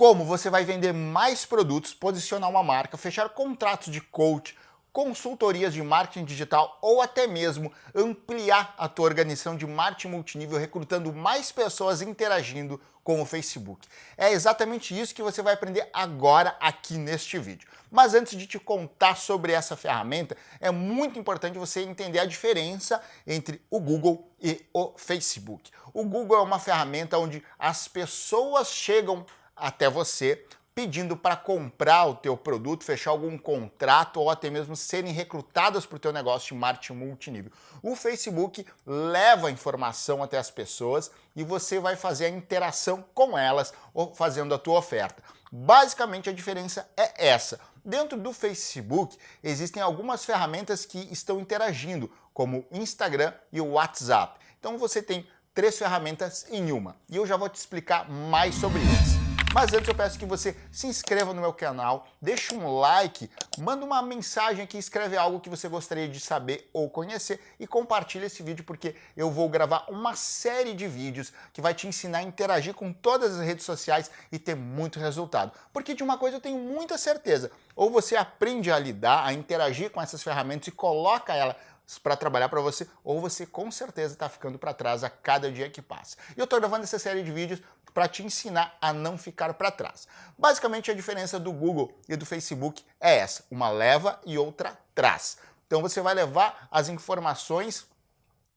como você vai vender mais produtos, posicionar uma marca, fechar contratos de coach, consultorias de marketing digital ou até mesmo ampliar a tua organização de marketing multinível recrutando mais pessoas interagindo com o Facebook. É exatamente isso que você vai aprender agora aqui neste vídeo. Mas antes de te contar sobre essa ferramenta, é muito importante você entender a diferença entre o Google e o Facebook. O Google é uma ferramenta onde as pessoas chegam até você pedindo para comprar o teu produto, fechar algum contrato ou até mesmo serem recrutadas para o teu negócio de marketing multinível. O Facebook leva a informação até as pessoas e você vai fazer a interação com elas ou fazendo a tua oferta. Basicamente a diferença é essa. Dentro do Facebook existem algumas ferramentas que estão interagindo, como o Instagram e o WhatsApp. Então você tem três ferramentas em uma e eu já vou te explicar mais sobre isso. Mas antes eu peço que você se inscreva no meu canal, deixe um like, manda uma mensagem aqui, escreve algo que você gostaria de saber ou conhecer e compartilhe esse vídeo porque eu vou gravar uma série de vídeos que vai te ensinar a interagir com todas as redes sociais e ter muito resultado. Porque de uma coisa eu tenho muita certeza, ou você aprende a lidar, a interagir com essas ferramentas e coloca ela para trabalhar para você, ou você com certeza está ficando para trás a cada dia que passa. E eu estou gravando essa série de vídeos para te ensinar a não ficar para trás. Basicamente a diferença do Google e do Facebook é essa, uma leva e outra traz. Então você vai levar as informações,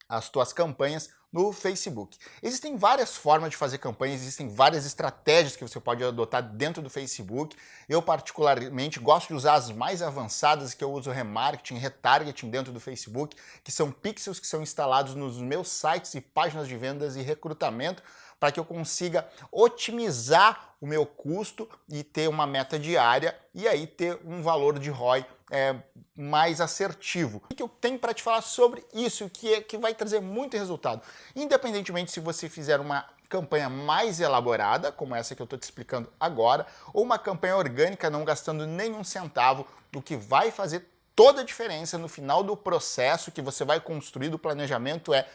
as tuas campanhas no Facebook. Existem várias formas de fazer campanhas, existem várias estratégias que você pode adotar dentro do Facebook. Eu particularmente gosto de usar as mais avançadas, que eu uso remarketing, retargeting dentro do Facebook, que são pixels que são instalados nos meus sites e páginas de vendas e recrutamento, para que eu consiga otimizar o meu custo e ter uma meta diária e aí ter um valor de ROI é, mais assertivo. O que eu tenho para te falar sobre isso, que, é, que vai trazer muito resultado. Independentemente se você fizer uma campanha mais elaborada, como essa que eu estou te explicando agora, ou uma campanha orgânica não gastando nenhum centavo, o que vai fazer toda a diferença no final do processo que você vai construir do planejamento é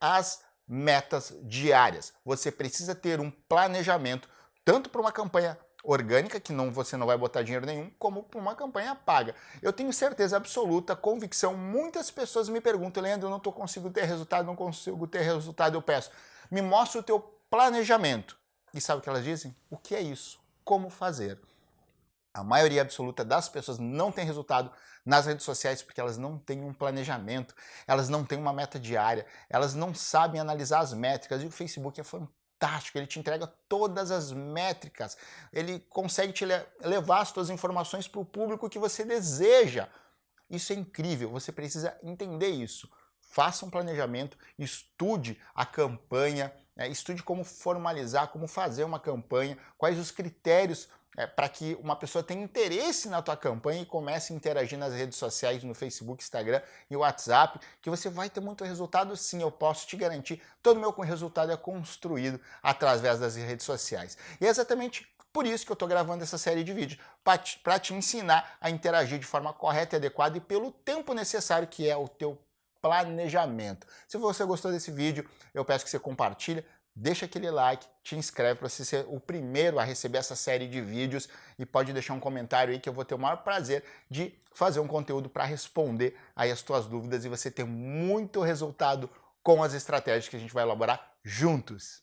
as metas diárias. Você precisa ter um planejamento tanto para uma campanha orgânica, que não, você não vai botar dinheiro nenhum, como para uma campanha paga. Eu tenho certeza absoluta, convicção, muitas pessoas me perguntam, Leandro, eu não estou conseguindo ter resultado, não consigo ter resultado, eu peço, me mostra o teu planejamento. E sabe o que elas dizem? O que é isso? Como fazer? A maioria absoluta das pessoas não tem resultado nas redes sociais porque elas não têm um planejamento, elas não têm uma meta diária, elas não sabem analisar as métricas e o Facebook é fantástico ele te entrega todas as métricas, ele consegue te levar as suas informações para o público que você deseja. Isso é incrível, você precisa entender isso. Faça um planejamento, estude a campanha, né, estude como formalizar, como fazer uma campanha, quais os critérios é, para que uma pessoa tenha interesse na tua campanha e comece a interagir nas redes sociais, no Facebook, Instagram e WhatsApp, que você vai ter muito resultado sim, eu posso te garantir. Todo meu resultado é construído através das redes sociais. E é exatamente por isso que eu estou gravando essa série de vídeos, para te, te ensinar a interagir de forma correta e adequada e pelo tempo necessário que é o teu planejamento. Se você gostou desse vídeo, eu peço que você compartilhe, deixa aquele like, te inscreve para você ser o primeiro a receber essa série de vídeos e pode deixar um comentário aí que eu vou ter o maior prazer de fazer um conteúdo para responder aí as tuas dúvidas e você ter muito resultado com as estratégias que a gente vai elaborar juntos.